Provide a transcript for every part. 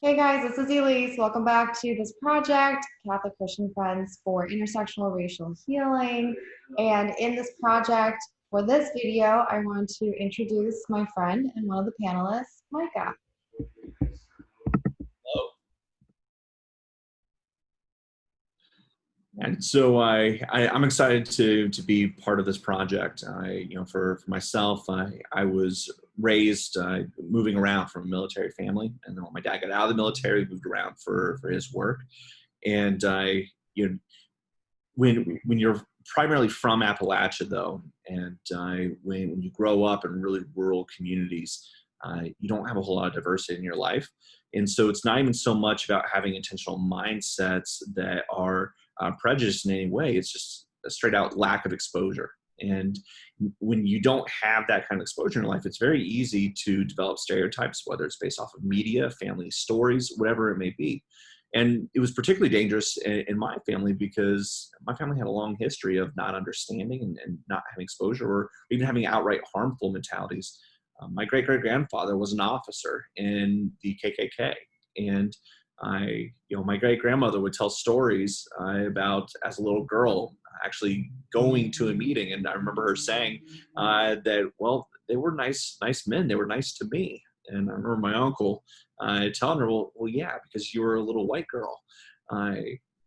Hey guys, this is Elise. Welcome back to this project, Catholic Christian Friends for Intersectional Racial Healing. And in this project, for this video, I want to introduce my friend and one of the panelists, Micah. Hello. And so I, I am excited to to be part of this project. I you know for for myself I I was raised uh, moving around from a military family, and then when my dad got out of the military, moved around for for his work, and I you know when when you're primarily from Appalachia though, and uh, when when you grow up in really rural communities, uh, you don't have a whole lot of diversity in your life, and so it's not even so much about having intentional mindsets that are uh, prejudiced in any way. It's just a straight out lack of exposure. And when you don't have that kind of exposure in life, it's very easy to develop stereotypes, whether it's based off of media, family stories, whatever it may be. And it was particularly dangerous in, my family because my family had a long history of not understanding and, and not having exposure or even having outright harmful mentalities. Um, my great great grandfather was an officer in the KKK. And I, you know, my great grandmother would tell stories uh, about as a little girl actually going to a meeting, and I remember her saying uh, that, well, they were nice, nice men. They were nice to me, and I remember my uncle uh, telling her, well, well, yeah, because you were a little white girl.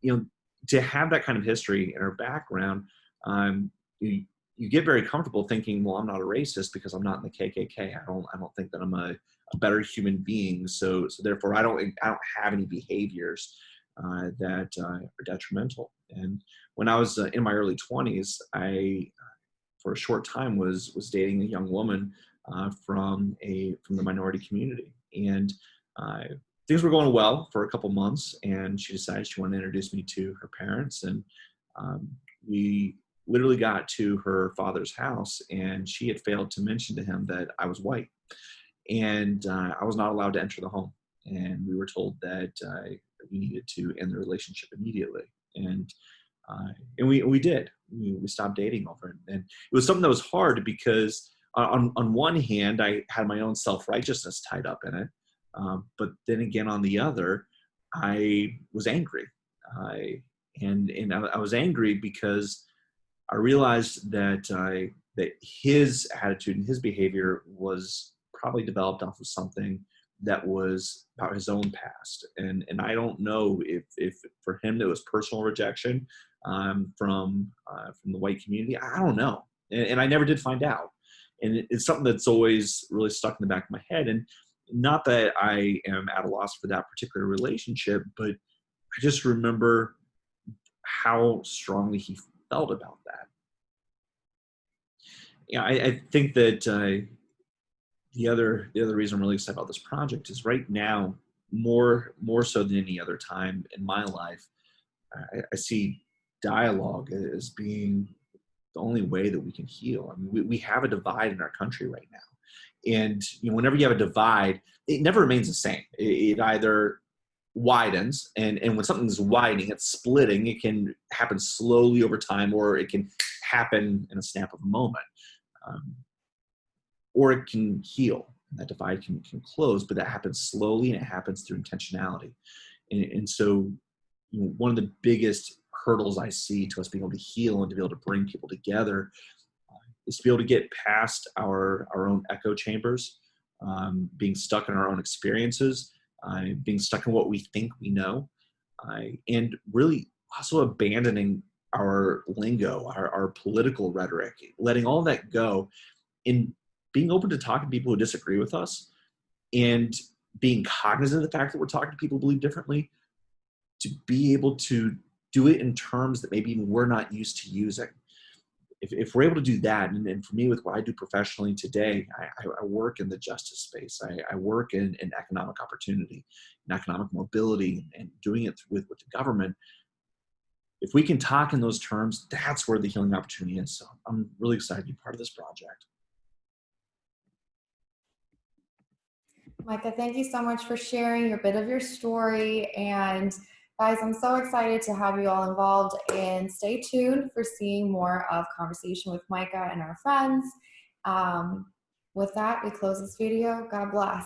You know, to have that kind of history in her background, um, you, you get very comfortable thinking, well, I'm not a racist because I'm not in the KKK. I don't, I don't think that I'm a, a better human being. So, so therefore, I don't, I don't have any behaviors uh, that uh, are detrimental. And when I was uh, in my early 20s, I, for a short time, was was dating a young woman uh, from a from the minority community, and uh, things were going well for a couple months. And she decided she wanted to introduce me to her parents, and um, we literally got to her father's house, and she had failed to mention to him that I was white and uh, I was not allowed to enter the home. And we were told that uh, we needed to end the relationship immediately. And uh, and we we did. We, we stopped dating over it, and it was something that was hard because on on one hand I had my own self righteousness tied up in it, um, but then again on the other, I was angry. I and and I, I was angry because I realized that I that his attitude and his behavior was probably developed off of something that was about his own past. And and I don't know if if for him it was personal rejection um, from uh, from the white community. I don't know, and, and I never did find out. And it, it's something that's always really stuck in the back of my head. And not that I am at a loss for that particular relationship, but I just remember how strongly he felt about that. Yeah, I, I think that uh, the other the other reason I'm really excited about this project is right now more more so than any other time in my life, I, I see dialogue as being the only way that we can heal. I mean, we, we have a divide in our country right now, and you know, whenever you have a divide, it never remains the same. It, it either widens, and and when something's widening, it's splitting. It can happen slowly over time, or it can happen in a snap of a moment. Um, or it can heal. That divide can, can close, but that happens slowly and it happens through intentionality. And, and so you know, one of the biggest hurdles I see to us being able to heal and to be able to bring people together uh, is to be able to get past our, our own echo chambers, um, being stuck in our own experiences, being stuck in what we think we know, and really also abandoning our lingo, our, our political rhetoric, letting all that go and being open to talking to people who disagree with us and being cognizant of the fact that we're talking to people who believe differently to be able to do it in terms that maybe even we're not used to using. If, if we're able to do that, and, and for me with what I do professionally today, I, I work in the justice space. I, I work in, in economic opportunity and economic mobility and doing it with, with the government. If we can talk in those terms, that's where the healing opportunity is. So I'm really excited to be part of this project. Micah, thank you so much for sharing your bit of your story. And guys, I'm so excited to have you all involved and stay tuned for seeing more of Conversation with Micah and our friends. Um, with that, we close this video. God bless.